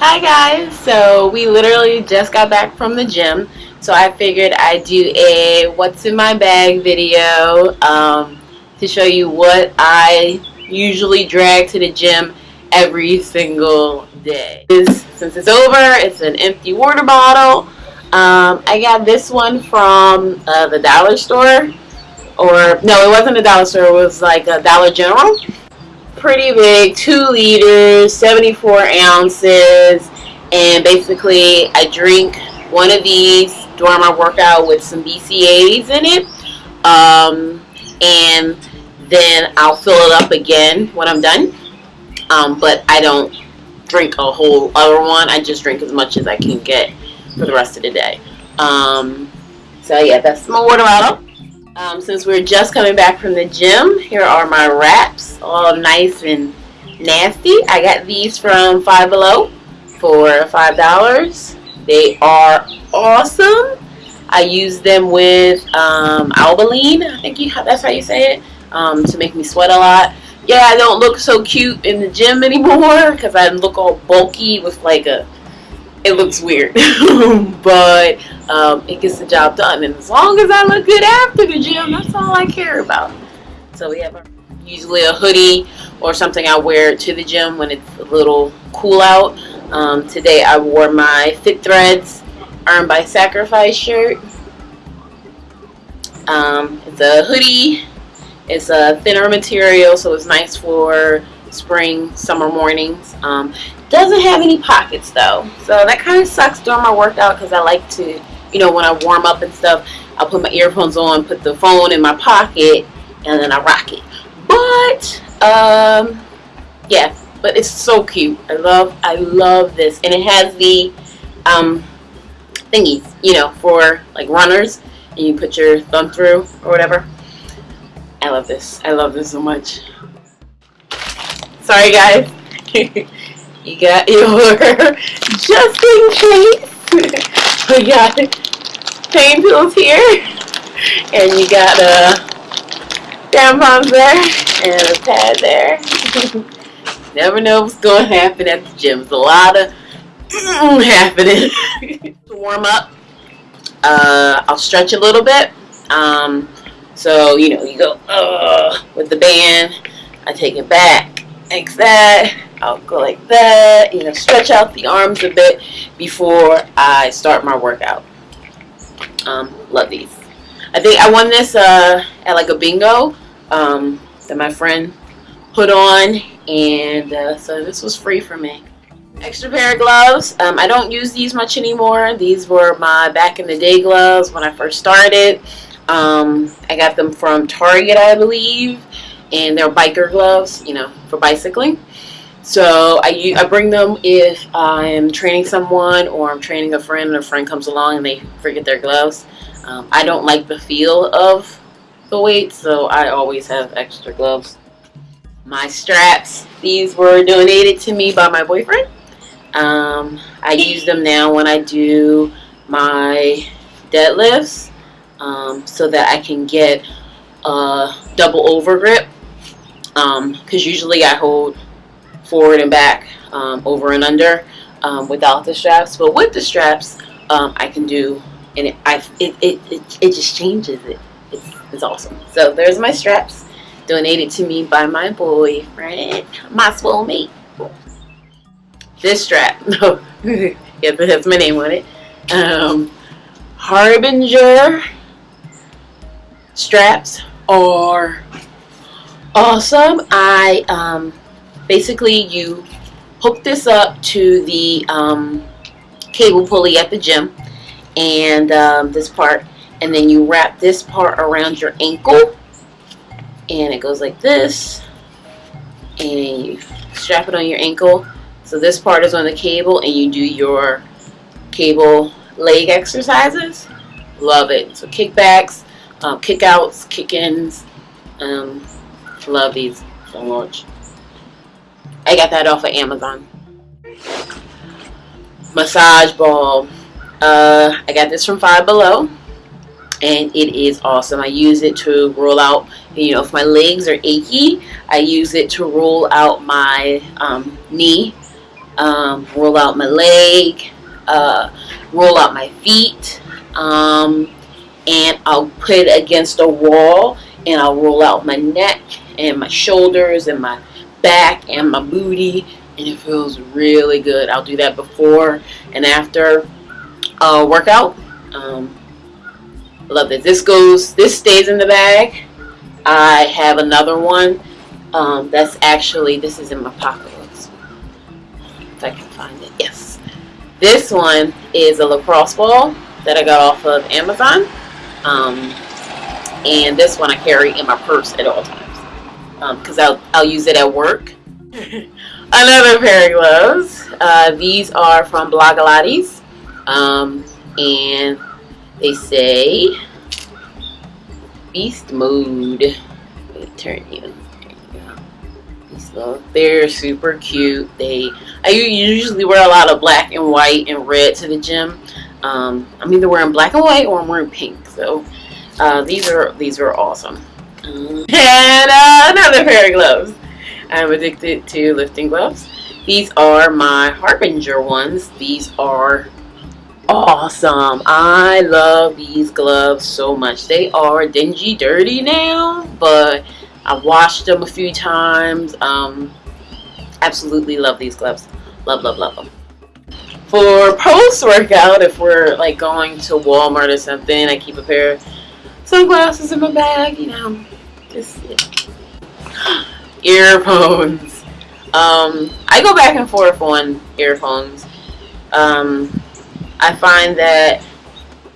Hi guys, so we literally just got back from the gym. So I figured I'd do a what's in my bag video um, to show you what I usually drag to the gym every single day. Since it's over, it's an empty water bottle. Um, I got this one from uh, the dollar store. Or no it wasn't a dollar store. It was like a Dollar General pretty big, two liters, 74 ounces, and basically I drink one of these during my workout with some BCAAs in it, um, and then I'll fill it up again when I'm done. Um, but I don't drink a whole other one. I just drink as much as I can get for the rest of the day. Um, so yeah, that's my water bottle. Um, since we're just coming back from the gym, here are my wraps, all nice and nasty. I got these from Five Below for $5. They are awesome. I use them with um, Albolene, I think you, that's how you say it, um, to make me sweat a lot. Yeah, I don't look so cute in the gym anymore because I look all bulky with like a it looks weird. But um, it gets the job done. And as long as I look good after the gym that's all I care about. So we have a, usually a hoodie or something I wear to the gym when it's a little cool out. Um, today I wore my Fit Threads Earn by Sacrifice shirt. Um, it's a hoodie. It's a thinner material so it's nice for spring summer mornings. Um, doesn't have any pockets though. So that kind of sucks during my workout because I like to, you know, when I warm up and stuff, I'll put my earphones on, put the phone in my pocket, and then I rock it. But, um, yeah, but it's so cute. I love, I love this. And it has the, um, thingies, you know, for like runners. And you put your thumb through or whatever. I love this. I love this so much. Sorry guys. You got your, just in case, we got pain pills here, and you got a tampons there, and a pad there. Never know what's going to happen at the gym. There's a lot of happening. warm up, uh, I'll stretch a little bit. Um, so, you know, you go uh, with the band. I take it back, like that I'll go like that, you know, stretch out the arms a bit before I start my workout. Um, love these. I think I won this uh, at like a bingo um, that my friend put on, and uh, so this was free for me. Extra pair of gloves. Um, I don't use these much anymore. These were my back in the day gloves when I first started. Um, I got them from Target, I believe, and they're biker gloves, you know, for bicycling. So I, I bring them if I'm training someone or I'm training a friend and a friend comes along and they forget their gloves. Um, I don't like the feel of the weight, so I always have extra gloves. My straps, these were donated to me by my boyfriend. Um, I use them now when I do my deadlifts um, so that I can get a double over grip because um, usually I hold forward and back, um, over and under um, without the straps. But with the straps, um, I can do, and it, I, it, it, it, it just changes it. It's, it's awesome. So there's my straps, donated to me by my boyfriend, my soulmate. This strap, no, yeah, that has my name on it. Um, Harbinger straps are awesome. I um, basically you hook this up to the um, cable pulley at the gym and um, this part and then you wrap this part around your ankle and it goes like this and you strap it on your ankle. So this part is on the cable and you do your cable leg exercises. Love it. So kickbacks um, kickouts kick-ins um, love these so much I got that off of Amazon. Massage ball. Uh, I got this from Five Below. And it is awesome. I use it to roll out, you know, if my legs are achy, I use it to roll out my um, knee um, roll out my leg, uh, roll out my feet, um, and I'll put it against a wall and I'll roll out my neck and my shoulders and my back and my booty and it feels really good. I'll do that before and after uh, workout. Um, love this. This goes, this stays in the bag. I have another one um, that's actually, this is in my pocket. If I can find it, yes. This one is a lacrosse ball that I got off of Amazon. Um, and this one I carry in my purse at all times because um, I'll, I'll use it at work. Another pair of gloves. Uh, these are from Blogilates. Um, and they say Beast Mode. Let me turn you. So they're super cute. They I usually wear a lot of black and white and red to the gym. Um, I'm either wearing black and white or I'm wearing pink. So uh, these are these are awesome. And uh, another pair of gloves. I'm addicted to lifting gloves. These are my Harbinger ones. These are awesome. I love these gloves so much. They are dingy dirty now, but I washed them a few times. Um, absolutely love these gloves. Love, love, love them. For post-workout, if we're like going to Walmart or something, I keep a pair sunglasses in my bag, you know. Just yeah. earphones. Um, I go back and forth on earphones. Um, I find that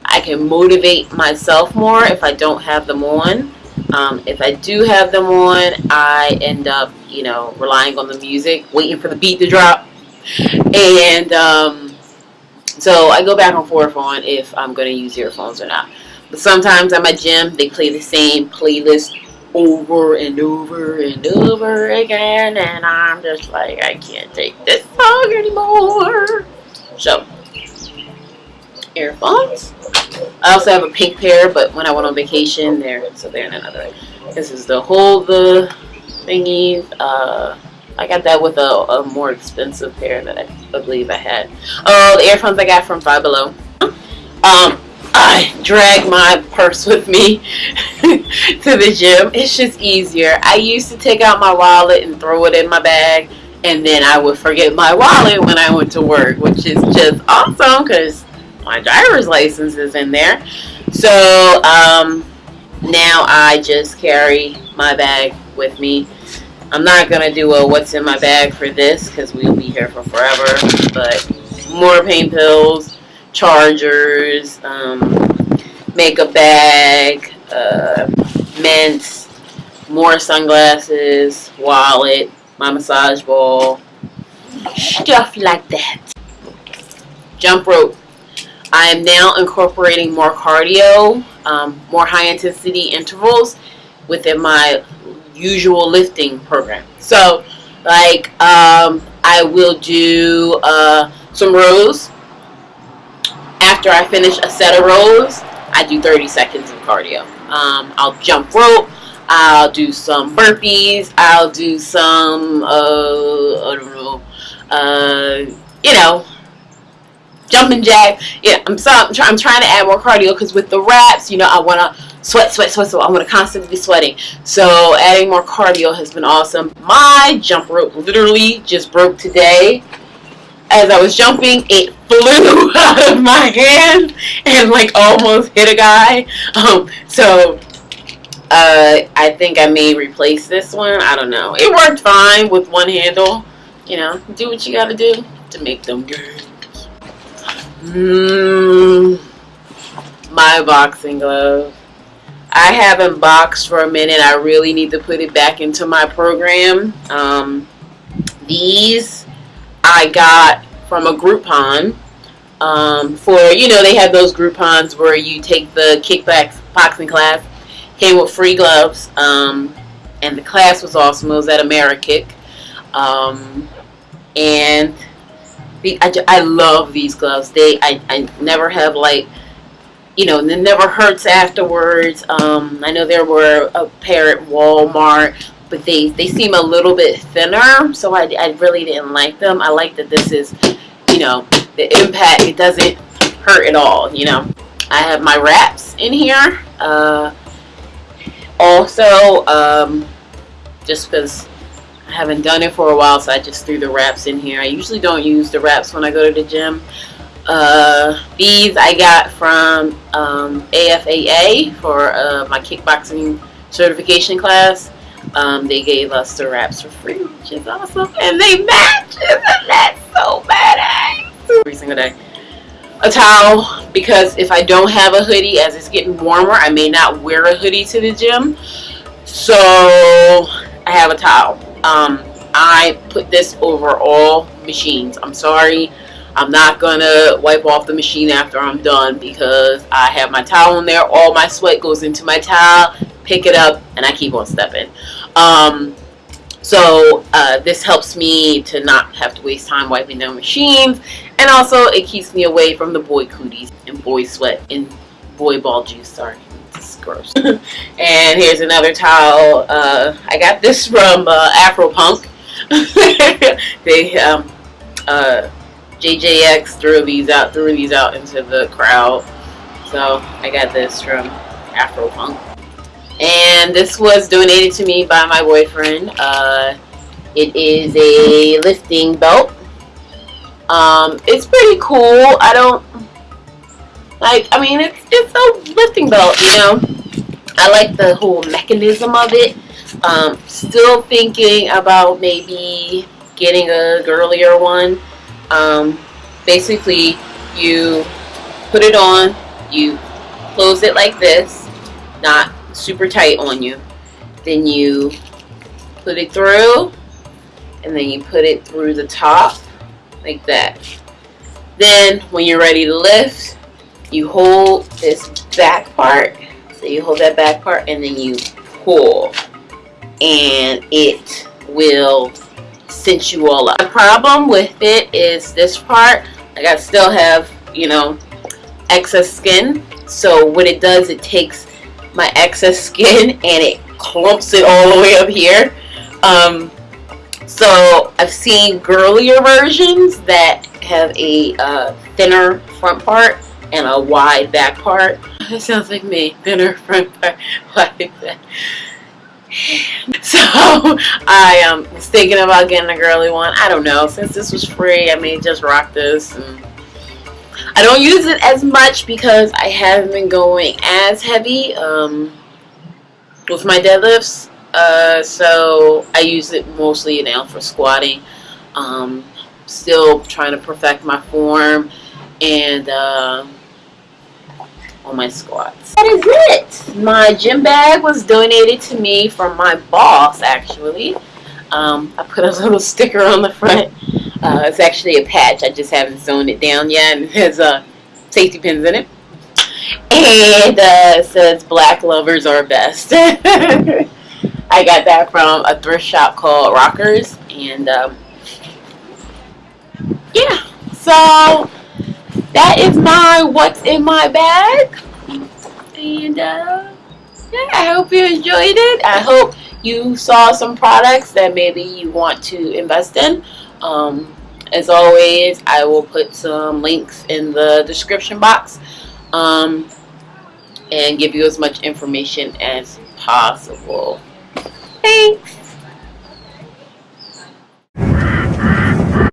I can motivate myself more if I don't have them on. Um, if I do have them on, I end up, you know, relying on the music, waiting for the beat to drop. And um, so I go back and forth on if I'm going to use earphones or not. Sometimes at my gym, they play the same playlist over and over and over again. And I'm just like, I can't take this song anymore. So, earphones. I also have a pink pair, but when I went on vacation, there, so they're in another. This is the hold the thingies. Uh, I got that with a, a, more expensive pair that I, I believe I had. Oh, the earphones I got from Five Below. Um, I drag my purse with me to the gym. It's just easier. I used to take out my wallet and throw it in my bag, and then I would forget my wallet when I went to work, which is just awesome because my driver's license is in there. So um, now I just carry my bag with me. I'm not going to do a what's in my bag for this because we'll be here for forever. But more pain pills, chargers, um, makeup bag, uh, mints, more sunglasses, wallet, my massage ball, stuff like that. Jump rope. I am now incorporating more cardio, um, more high intensity intervals within my usual lifting program. So, like, um, I will do uh, some rows. After I finish a set of rows, I do 30 seconds of cardio. Um, I'll jump rope. I'll do some burpees. I'll do some, uh, I don't know, uh, you know, jumping jack. Yeah, I'm, so, I'm, try, I'm trying to add more cardio because with the reps, you know, I want to sweat, sweat, sweat, sweat. I want to constantly be sweating. So adding more cardio has been awesome. My jump rope literally just broke today. As I was jumping, it flew out of my hand and like almost hit a guy. Um, so uh, I think I may replace this one. I don't know. It worked fine with one handle. You know, do what you gotta do to make them good. Mm, my boxing glove. I haven't boxed for a minute. I really need to put it back into my program. Um, these I got from a Groupon. Um, for, you know, they have those Groupons where you take the kickback boxing class. Came with free gloves. Um, and the class was awesome. It was at AmeriKick. Um, and I, I love these gloves. They I, I never have like you know, it never hurts afterwards. Um, I know there were a pair at Walmart, but they they seem a little bit thinner, so I, I really didn't like them. I like that this is, you know, the impact it doesn't hurt at all. You know, I have my wraps in here. Uh, also, um, just because I haven't done it for a while, so I just threw the wraps in here. I usually don't use the wraps when I go to the gym. Uh, these I got from um, AFAA for uh, my kickboxing certification class. Um, they gave us the wraps for free, which is awesome. And they match, and that's so badass. Every single day. A towel, because if I don't have a hoodie, as it's getting warmer, I may not wear a hoodie to the gym. So, I have a towel. Um, I put this over all machines. I'm sorry. I'm not gonna wipe off the machine after I'm done because I have my towel in there. All my sweat goes into my towel, pick it up, and I keep on stepping. Um, so uh, this helps me to not have to waste time wiping down machines. And also it keeps me away from the boy cooties and boy sweat and boy ball juice. Sorry, it's gross. and here's another towel. Uh, I got this from uh, Afro Punk. they um, uh, JJX threw these out, threw these out into the crowd. So I got this from Afro Punk. And this was donated to me by my boyfriend. Uh, it is a lifting belt. Um, it's pretty cool. I don't like. I mean, it's it's a lifting belt. You know, I like the whole mechanism of it. Um, still thinking about maybe getting a girlier one. Um, basically, you put it on, you close it like this, not super tight on you. Then you put it through, and then you put it through the top, like that. Then, when you're ready to lift, you hold this back part. So you hold that back part, and then you pull, and it will cinch you all up. The problem with it is this part, like I still have, you know, excess skin. So what it does, it takes my excess skin and it clumps it all the way up here. Um, so I've seen girlier versions that have a uh, thinner front part and a wide back part. That sounds like me, thinner front part, wide back. So I um, was thinking about getting a girly one. I don't know. Since this was free, I may just rock this. And I don't use it as much because I haven't been going as heavy um, with my deadlifts. Uh, so I use it mostly now for squatting. Um, still trying to perfect my form and uh, on my squats. That is it. My gym bag was donated to me from my boss actually. Um, I put a little sticker on the front. Uh, it's actually a patch. I just haven't sewn it down yet. And it has uh, safety pins in it. And uh, it says black lovers are best. I got that from a thrift shop called Rockers. And um, yeah, so that is my what's in my bag. And uh, yeah, I hope you enjoyed it. I hope you saw some products that maybe you want to invest in. Um, as always, I will put some links in the description box um, and give you as much information as possible. Thanks!